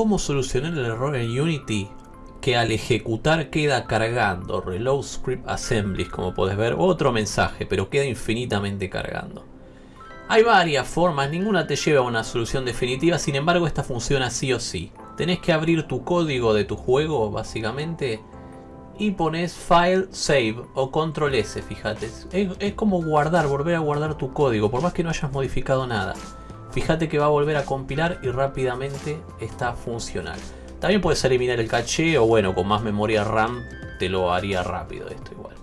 cómo solucionar el error en Unity que al ejecutar queda cargando reload script assemblies como podés ver. Otro mensaje pero queda infinitamente cargando. Hay varias formas ninguna te lleva a una solución definitiva sin embargo esta funciona sí o sí. Tenés que abrir tu código de tu juego básicamente y pones file save o control s fíjate. Es, es como guardar volver a guardar tu código por más que no hayas modificado nada fíjate que va a volver a compilar y rápidamente está funcional también puedes eliminar el caché o bueno, con más memoria RAM te lo haría rápido esto igual.